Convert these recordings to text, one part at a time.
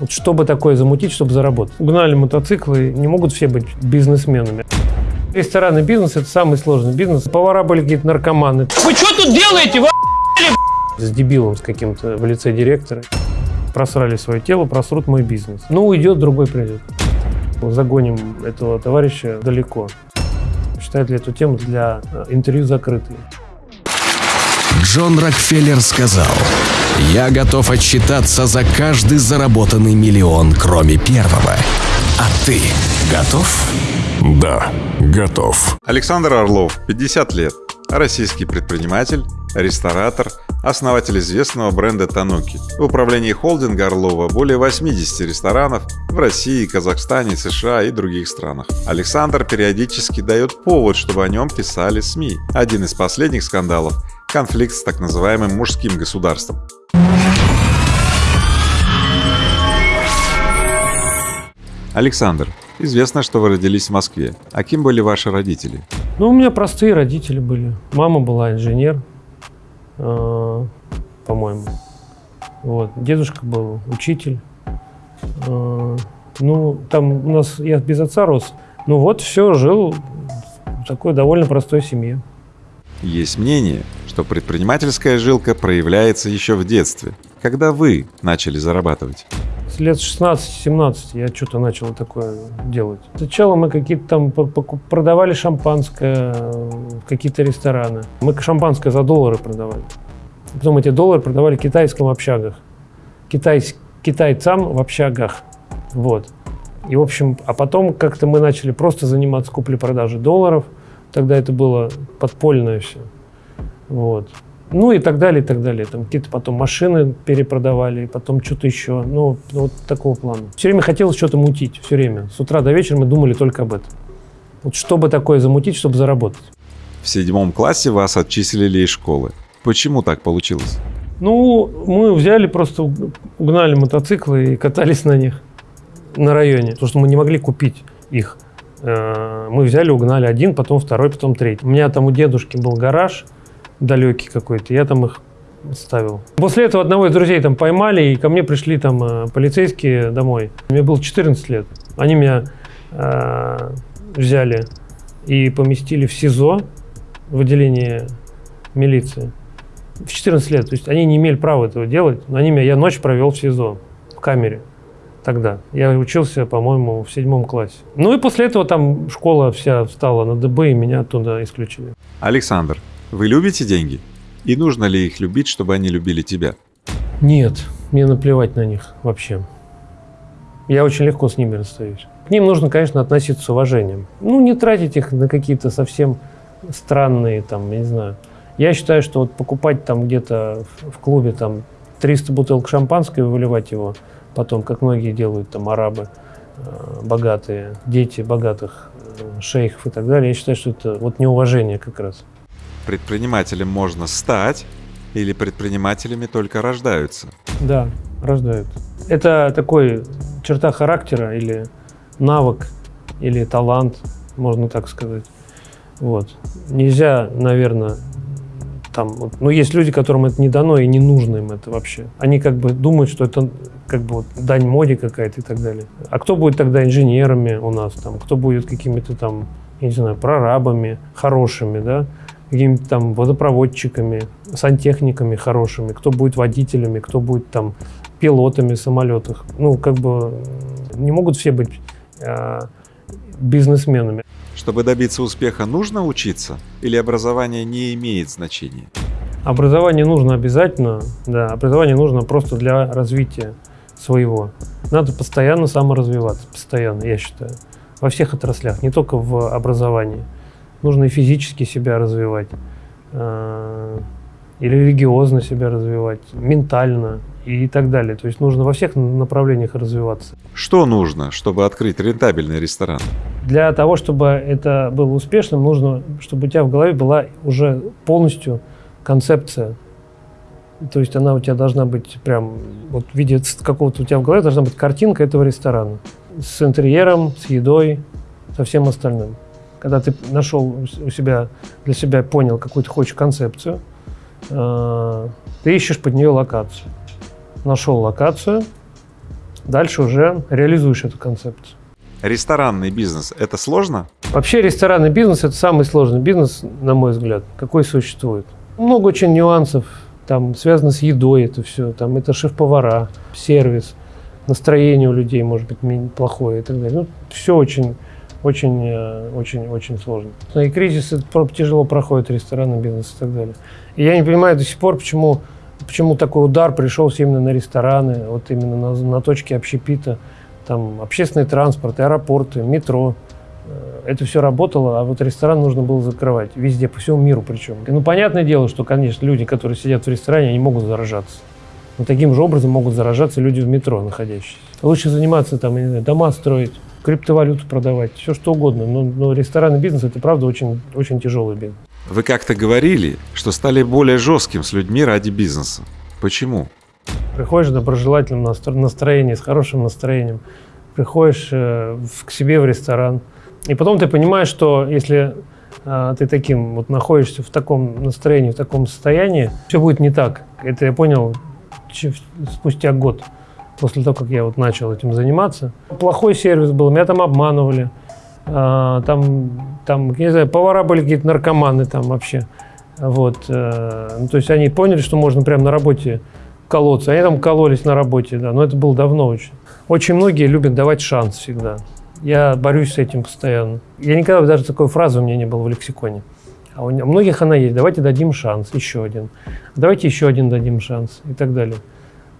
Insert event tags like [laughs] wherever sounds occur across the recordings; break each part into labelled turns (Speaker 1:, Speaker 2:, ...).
Speaker 1: Вот чтобы такое замутить, чтобы заработать. Угнали мотоциклы, не могут все быть бизнесменами. Ресторанный бизнес – это самый сложный бизнес. Повара были какие-то наркоманы.
Speaker 2: Вы что тут делаете? Вы
Speaker 1: С дебилом с каким-то в лице директора. Просрали свое тело, просрут мой бизнес. Ну, уйдет, другой придет. Загоним этого товарища далеко. Считает ли эту тему для э, интервью закрытой?
Speaker 3: Джон Рокфеллер сказал, «Я готов отчитаться за каждый заработанный миллион, кроме первого. А ты готов?»
Speaker 4: Да, готов.
Speaker 5: Александр Орлов, 50 лет. Российский предприниматель, ресторатор, основатель известного бренда Тануки. В управлении холдинга Орлова более 80 ресторанов в России, Казахстане, США и других странах. Александр периодически дает повод, чтобы о нем писали СМИ. Один из последних скандалов – конфликт с так называемым мужским государством. Александр, известно, что вы родились в Москве. А кем были ваши родители?
Speaker 1: Ну, у меня простые родители были. Мама была инженер, э, по-моему. Вот. Дедушка был учитель. Э, ну, там у нас, я без отца рос. Ну вот, все, жил в такой довольно простой семье.
Speaker 5: Есть мнение, что предпринимательская жилка проявляется еще в детстве, когда вы начали зарабатывать.
Speaker 1: С лет 16-17 я что-то начал такое делать. Сначала мы какие-то там продавали шампанское в какие-то рестораны. Мы шампанское за доллары продавали. Потом эти доллары продавали китайским в общагах. Китайс, китайцам в общагах. Вот. И, в общем, а потом как-то мы начали просто заниматься куплей-продажей долларов. Тогда это было подпольное все. Вот. Ну и так далее, и так далее. Там какие-то потом машины перепродавали, потом что-то еще. Ну, вот такого плана. Все время хотелось что-то мутить, все время. С утра до вечера мы думали только об этом. Вот чтобы такое замутить, чтобы заработать.
Speaker 5: В седьмом классе вас отчислили из школы. Почему так получилось?
Speaker 1: Ну, мы взяли, просто угнали мотоциклы и катались на них на районе. Потому что мы не могли купить их. Э, мы взяли, угнали один, потом второй, потом третий. У меня там у дедушки был гараж далекий какой-то, я там их ставил. После этого одного из друзей там поймали, и ко мне пришли там э, полицейские домой. Мне было 14 лет. Они меня э, взяли и поместили в СИЗО, в отделении милиции. В 14 лет. То есть они не имели права этого делать, но они меня, я ночь провел в СИЗО, в камере тогда. Я учился, по-моему, в седьмом классе. Ну и после этого там школа вся встала на ДБ, и меня оттуда исключили.
Speaker 5: Александр, вы любите деньги? И нужно ли их любить, чтобы они любили тебя?
Speaker 1: Нет, мне наплевать на них вообще. Я очень легко с ними расстаюсь. К ним нужно, конечно, относиться с уважением. Ну, не тратить их на какие-то совсем странные, там, я не знаю. Я считаю, что вот покупать там где-то в, клубе там 300 бутылок шампанского и выливать его – потом, как многие делают там арабы, э, богатые, дети богатых э, шейхов и так далее. Я считаю, что это вот неуважение как раз.
Speaker 5: Предпринимателем можно стать или предпринимателями только рождаются?
Speaker 1: Да, рождают. Это такой черта характера или навык, или талант, можно так сказать. Вот. Нельзя, наверное, там, вот, ну, есть люди, которым это не дано и не нужно им это вообще. Они как бы думают, что это как бы вот дань моде какая-то и так далее. А кто будет тогда инженерами у нас там? Кто будет какими-то там, я не знаю, прорабами хорошими, да? Какими-то там водопроводчиками, сантехниками хорошими, кто будет водителями, кто будет там пилотами самолетов. Ну, как бы не могут все быть э, бизнесменами.
Speaker 5: Чтобы добиться успеха, нужно учиться или образование не имеет значения?
Speaker 1: Образование нужно обязательно, да, образование нужно просто для развития своего. Надо постоянно саморазвиваться, постоянно, я считаю, во всех отраслях, не только в образовании. Нужно и физически себя развивать, э, и религиозно себя развивать, ментально и так далее. То есть нужно во всех направлениях развиваться.
Speaker 5: Что нужно, чтобы открыть рентабельный ресторан?
Speaker 1: Для того, чтобы это было успешным, нужно, чтобы у тебя в голове была уже полностью концепция. То есть она у тебя должна быть прям, вот в виде какого-то у тебя в голове должна быть картинка этого ресторана. С интерьером, с едой, со всем остальным. Когда ты нашел у себя, для себя понял, какую ты хочешь концепцию, э, ты ищешь под нее локацию. Нашел локацию, дальше уже реализуешь эту концепцию.
Speaker 5: Ресторанный бизнес – это сложно?
Speaker 1: Вообще ресторанный бизнес – это самый сложный бизнес, на мой взгляд, какой существует. Много очень нюансов, там связано с едой это все, там это шеф-повара, сервис, настроение у людей может быть плохое и так далее. Ну, все очень, очень, э, очень, очень сложно. И кризис тяжело проходит ресторанный бизнес и так далее. И я не понимаю до сих пор, почему, почему такой удар пришелся именно на рестораны, вот именно на, на точке общепита там общественный транспорт, аэропорты, метро. Э, это все работало, а вот ресторан нужно было закрывать. Везде, по всему миру причем. Ну, понятное дело, что, конечно, люди, которые сидят в ресторане, они могут заражаться. Но таким же образом могут заражаться люди в метро находящиеся. Лучше заниматься там, не знаю, дома строить, криптовалюту продавать, все что угодно. Но, но ресторанный бизнес – это, правда, очень, очень тяжелый бизнес.
Speaker 5: Вы как-то говорили, что стали более жестким с людьми ради бизнеса. Почему?
Speaker 1: Приходишь в доброжелательном настроении, с хорошим настроением, приходишь э, к себе в ресторан, и потом ты понимаешь, что если э, ты таким вот находишься в таком настроении, в таком состоянии, все будет не так. Это я понял спустя год после того, как я вот начал этим заниматься. Плохой сервис был, меня там обманывали, э, там, там, не знаю, повара были какие-то наркоманы там вообще. Вот, э, ну, то есть они поняли, что можно прямо на работе колоться. Они там кололись на работе, да, но это было давно очень. Очень многие любят давать шанс всегда. Я борюсь с этим постоянно. Я никогда даже такой фразы у меня не было в лексиконе. А у многих она есть. Давайте дадим шанс, еще один. Давайте еще один дадим шанс и так далее.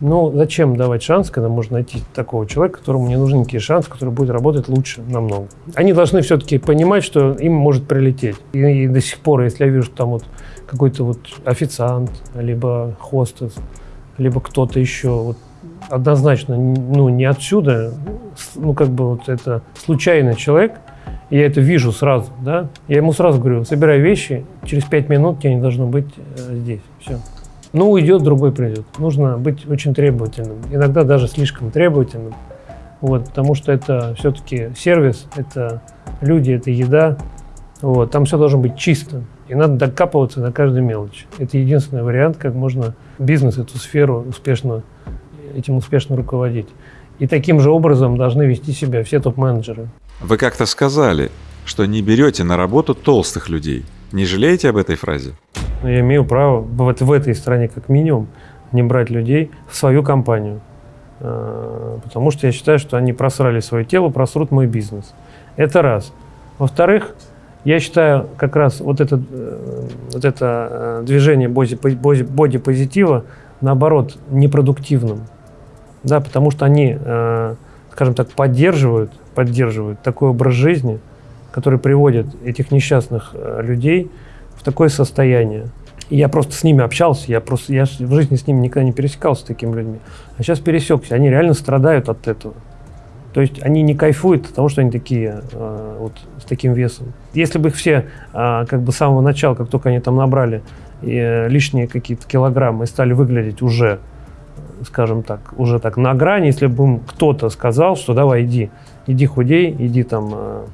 Speaker 1: Но зачем давать шанс, когда можно найти такого человека, которому не нужен никакие шанс, который будет работать лучше намного. Они должны все-таки понимать, что им может прилететь. И, и до сих пор, если я вижу, что там вот какой-то вот официант, либо хостес, либо кто-то еще вот однозначно ну, не отсюда, ну как бы вот это случайный человек, я это вижу сразу, да, я ему сразу говорю, собирай вещи, через пять минут тебя не должно быть э, здесь, все. Ну, уйдет, другой придет. Нужно быть очень требовательным, иногда даже слишком требовательным, вот, потому что это все-таки сервис, это люди, это еда, вот, там все должно быть чисто. И надо докапываться на каждую мелочь. Это единственный вариант, как можно бизнес, эту сферу успешно, этим успешно руководить. И таким же образом должны вести себя все топ-менеджеры.
Speaker 5: Вы как-то сказали, что не берете на работу толстых людей. Не жалеете об этой фразе?
Speaker 1: Я имею право в, в этой стране как минимум не брать людей в свою компанию. А, потому что я считаю, что они просрали свое тело, просрут мой бизнес. Это раз. Во-вторых, я считаю, как раз вот это, э, вот это э, движение боди-позитива, наоборот, непродуктивным. Да, потому что они, э, скажем так, поддерживают, поддерживают такой образ жизни, который приводит этих несчастных людей в такое состояние. И я просто с ними общался, я просто я в жизни с ними никогда не пересекался с такими людьми. А сейчас пересекся, они реально страдают от этого. То есть они не кайфуют от того, что они такие э, вот с таким весом. Если бы их все э, как бы с самого начала, как только они там набрали э, лишние какие-то килограммы и стали выглядеть уже, скажем так, уже так на грани, если бы им кто-то сказал, что давай иди, иди худей, иди там,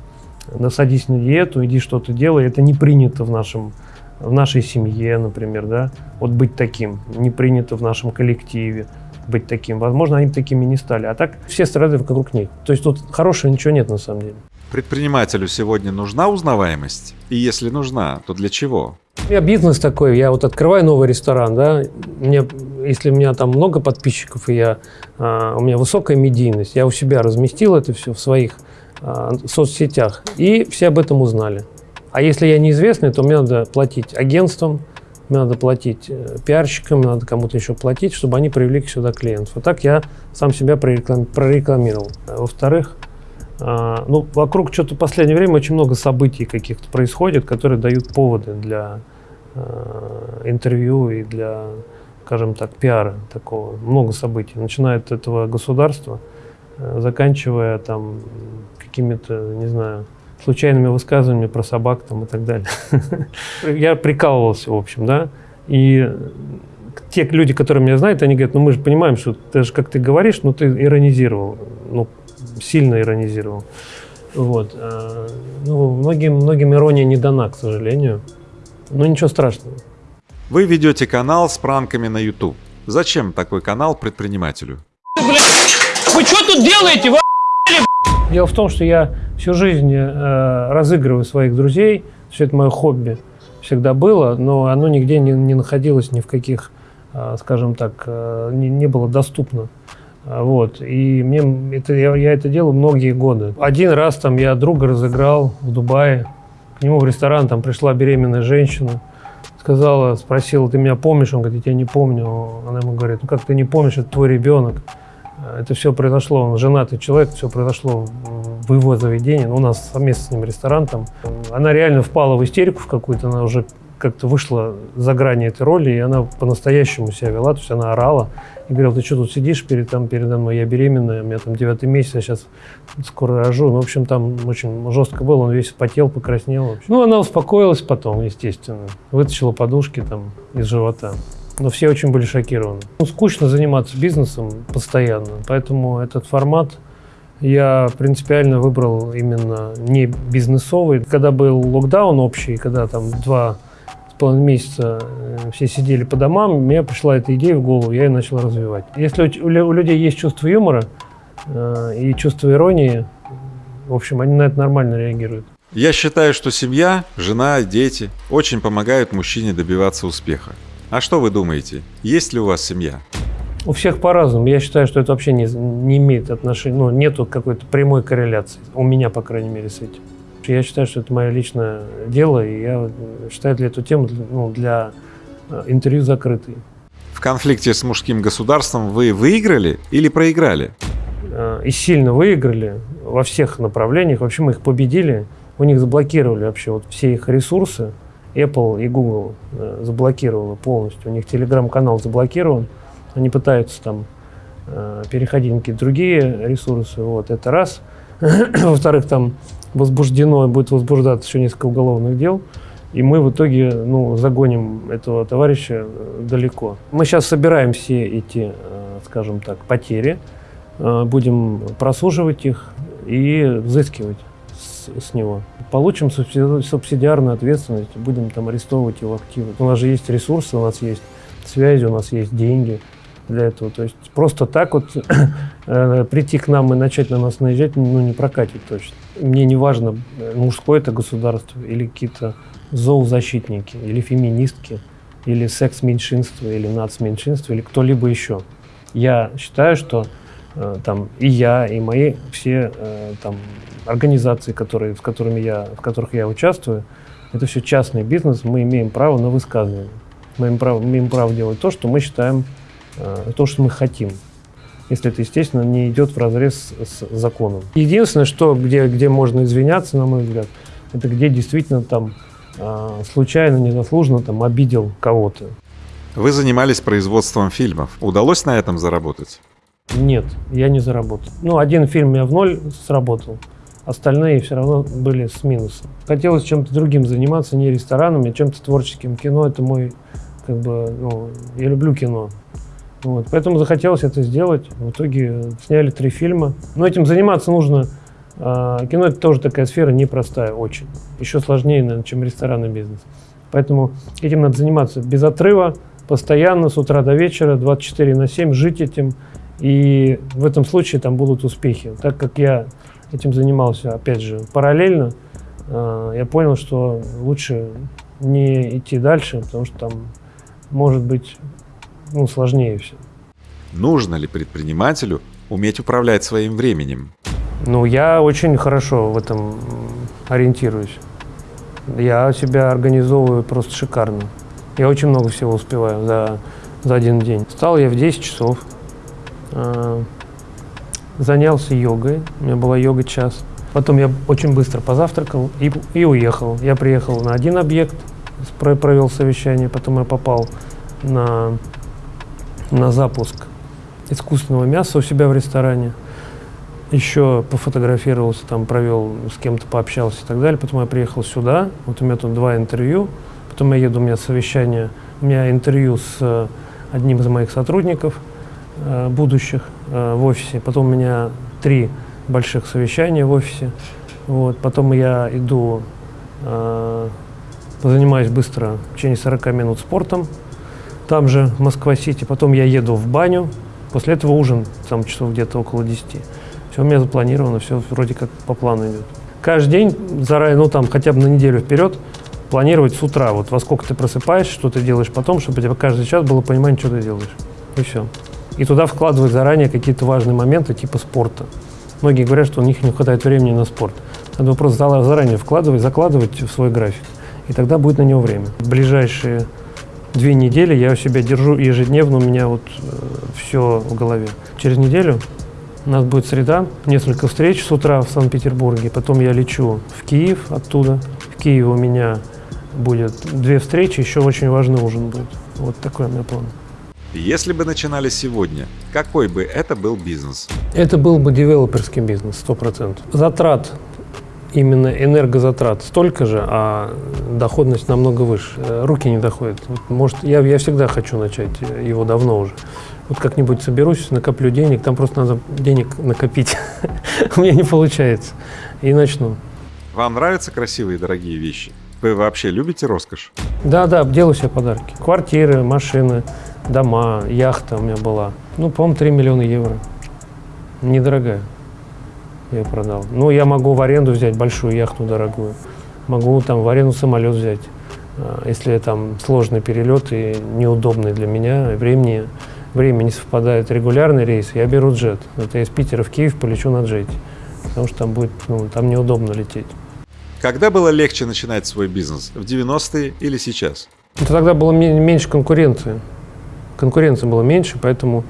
Speaker 1: э, насадись на диету, иди что-то делай, это не принято в нашем в нашей семье, например, да, вот быть таким, не принято в нашем коллективе быть таким. Возможно, они такими не стали. А так все страдают вокруг них. То есть тут хорошего ничего нет на самом деле.
Speaker 5: Предпринимателю сегодня нужна узнаваемость? И если нужна, то для чего?
Speaker 1: У меня бизнес такой, я вот открываю новый ресторан, да, мне, если у меня там много подписчиков, и я, а, у меня высокая медийность, я у себя разместил это все в своих а, соцсетях, и все об этом узнали. А если я неизвестный, то мне надо платить агентствам, надо платить э, пиарщикам, надо кому-то еще платить, чтобы они привлекли сюда клиентов. А так я сам себя прорекламировал. Во-вторых, а, ну, вокруг что-то в последнее время очень много событий каких-то происходит, которые дают поводы для а, интервью и для, скажем так, пиара такого. Много событий. Начиная от этого государства, э, заканчивая там какими-то, не знаю, случайными высказываниями про собак там и так далее. [laughs] Я прикалывался, в общем, да. И те люди, которые меня знают, они говорят, ну мы же понимаем, что ты же, как ты говоришь, ну ты иронизировал, ну сильно иронизировал. Вот. А, ну, многим, многим ирония не дана, к сожалению. Но ничего страшного.
Speaker 5: Вы ведете канал с пранками на YouTube. Зачем такой канал предпринимателю?
Speaker 1: Вы что тут делаете? Вы Дело в том, что я всю жизнь э, разыгрываю своих друзей. Все это мое хобби всегда было, но оно нигде не, не находилось ни в каких, э, скажем так, э, не, не было доступно. А, Вот. И мне это, я, я это делаю многие годы. Один раз там я друга разыграл в Дубае. К нему в ресторан там пришла беременная женщина. Сказала, спросила, ты меня помнишь? Он говорит, я тебя не помню. Она ему говорит, ну как ты не помнишь, это твой ребенок. Это все произошло, он женатый человек, все произошло в его заведении. У нас совместно с ним ресторан там. Она реально впала в истерику в какую-то, она уже как-то вышла за грани этой роли, и она по-настоящему себя вела, то есть она орала и говорила, ты что тут сидишь перед, там, передо мной, я беременная, у меня там девятый месяц, я сейчас скоро рожу. Ну, в общем, там очень жестко было, он весь потел, покраснел. Ну, она успокоилась потом, естественно, вытащила подушки там из живота. Но все очень были шокированы. Ну, скучно заниматься бизнесом постоянно, поэтому этот формат я принципиально выбрал именно не бизнесовый. Когда был локдаун общий, когда там два с половиной месяца э, все сидели по домам, мне пришла эта идея в голову, я ее начал развивать. Если у, у лю- у людей есть чувство юмора э, и чувство иронии, в общем, они на это нормально реагируют.
Speaker 5: Я считаю, что семья, жена, дети очень помогают мужчине добиваться успеха. А что вы думаете? Есть ли у вас семья?
Speaker 1: У всех по-разному. Я считаю, что это вообще не, не имеет отношения, ну, нету какой-то прямой корреляции. У меня, по крайней мере, с этим. Я считаю, что это мое личное дело, и я считаю для эту тему ну, для э, интервью закрытой.
Speaker 5: В конфликте с мужским государством вы выиграли или проиграли?
Speaker 1: Э, И сильно выиграли во всех направлениях. Вообще мы их победили. У них заблокировали вообще вот все их ресурсы. Apple и Google э, заблокировала полностью. У них телеграм-канал заблокирован. Они пытаются там э, переходить на какие-то другие ресурсы. Вот это раз. [clears throat] Во-вторых, там возбуждено, будет возбуждаться еще несколько уголовных дел. И мы в итоге ну, загоним этого товарища э, далеко. Мы сейчас собираем все эти, э, скажем так, потери, будем просуживать их и взыскивать с, него. Получим субсиди- субсидиарную ответственность, будем там арестовывать его активы. У нас же есть ресурсы, у нас есть связи, у нас есть деньги для этого. То есть просто так вот [clears throat] э, прийти к нам и начать на нас наезжать, ну, не прокатит точно. Мне не важно, э, мужское это государство или какие-то зоозащитники, или феминистки, или секс-меньшинство, или нацменьшинство, или кто-либо еще. Я считаю, что там и я, и мои все э, там организации, которые, с которыми я, в которых я участвую, это все частный бизнес, мы имеем право на высказывание. Мы имеем право, имеем право делать то, что мы считаем, э, то, что мы хотим. Если это, естественно, не идет в разрез с, законом. Единственное, что, где, где можно извиняться, на мой взгляд, это где действительно там э, случайно, незаслуженно там обидел кого-то.
Speaker 5: Вы занимались производством фильмов. Удалось на этом заработать?
Speaker 1: Нет, я не заработал. Ну, один фильм я в ноль сработал, остальные все равно были с минусом. Хотелось чем-то другим заниматься, не ресторанами, а чем-то творческим. Кино — это мой, как бы, ну, я люблю кино. Вот, поэтому захотелось это сделать. В итоге сняли три фильма. Но этим заниматься нужно. а, кино — это тоже такая сфера непростая очень. Еще сложнее, наверное, чем ресторанный бизнес. Поэтому этим надо заниматься без отрыва, постоянно, с утра до вечера, 24 на 7, жить этим. И в этом случае там будут успехи. Так как я этим занимался, опять же, параллельно, э, я понял, что лучше не идти дальше, потому что там может быть ну, сложнее все.
Speaker 5: Нужно ли предпринимателю уметь управлять своим временем?
Speaker 1: Ну, я очень хорошо в этом ориентируюсь. Я себя организовываю просто шикарно. Я очень много всего успеваю за, за один день. Встал я в 10 часов, занялся йогой, у меня была йога час. Потом я очень быстро позавтракал и, и уехал. Я приехал на один объект, провел совещание, потом я попал на, на запуск искусственного мяса у себя в ресторане. Еще пофотографировался, там провел, с кем-то пообщался и так далее. Потом я приехал сюда, вот у меня тут два интервью. Потом я еду, у меня совещание, у меня интервью с э, одним из моих сотрудников э, будущих э, в офисе. Потом у меня три больших совещания в офисе. Вот. Потом я иду, э, позанимаюсь быстро, в течение 40 минут спортом, там же, в Москва-Сити. Потом я еду в баню, После этого ужин, там часов где-то около 10. Все у меня запланировано, все вроде как по плану идет. Каждый день заранее, ну там хотя бы на неделю вперед, планировать с утра, вот во сколько ты просыпаешься, что ты делаешь потом, чтобы у тебя каждый час было понимание, что ты делаешь. И все. И туда вкладывать заранее какие-то важные моменты типа спорта. Многие говорят, что у них не хватает времени на спорт. Надо просто заранее вкладывать, закладывать в свой график. И тогда будет на него время. В ближайшие две недели я у себя держу ежедневно, у меня вот э, все в голове. Через неделю у нас будет среда, несколько встреч с утра в Санкт-Петербурге, потом я лечу в Киев оттуда. В Киеве у меня будет две встречи, еще очень важный ужин будет. Вот такой у меня план.
Speaker 5: Если бы начинали сегодня, какой бы это был бизнес?
Speaker 1: Это был бы девелоперский бизнес, сто процентов. Затрат, именно энергозатрат столько же, а доходность намного выше. Руки не доходят. Вот, может, я, я всегда хочу начать, его давно уже. Вот как-нибудь соберусь, накоплю денег, там просто надо денег накопить. [laughs] У меня не получается. И начну.
Speaker 5: Вам нравятся красивые дорогие вещи? Вы вообще любите роскошь?
Speaker 1: Да, да, делаю себе подарки. Квартиры, машины, дома, яхта у меня была. Ну, по-моему, 3 миллиона евро. Недорогая. Я ее продал. Ну, я могу в аренду взять большую яхту дорогую. Могу там в аренду самолет взять. А, если там сложный перелет и неудобный для меня, времени, время не совпадает регулярный рейс, я беру джет. Это я из Питера в Киев полечу на джете. Потому что там будет, ну, там неудобно лететь.
Speaker 5: Когда было легче начинать свой бизнес? В 90-е или сейчас?
Speaker 1: Это тогда было меньше конкуренции. Конкуренции было меньше, поэтому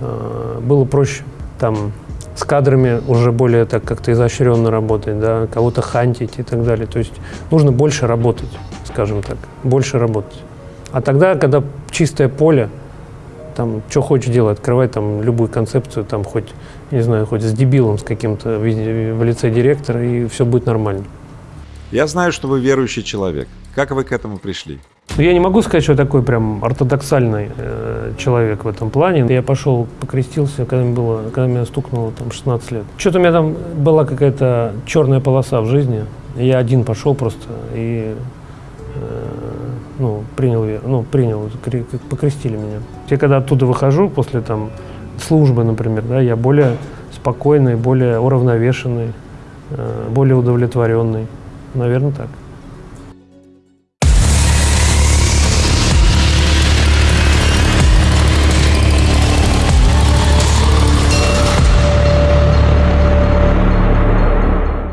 Speaker 1: э, было проще. Там с кадрами уже более так как-то изощренно работать, да, кого-то хантить и так далее. То есть нужно больше работать, скажем так, больше работать. А тогда, когда чистое поле, там, что хочешь делать, открывай там любую концепцию, там, хоть, не знаю, хоть с дебилом, с каким-то в лице директора, и все будет нормально.
Speaker 5: Я знаю, что вы верующий человек. Как вы к этому пришли?
Speaker 1: Ну, я не могу сказать, что я такой прям ортодоксальный э, человек в этом плане. Я пошел, покрестился, когда мне, было, когда мне стукнуло там 16 лет. Что-то у меня там была какая-то черная полоса в жизни. Я один пошел просто и э, ну, принял, ну, принял, покрестили меня. Я когда оттуда выхожу после там службы, например, да, я более спокойный, более уравновешенный, э, более удовлетворенный. Наверное, так.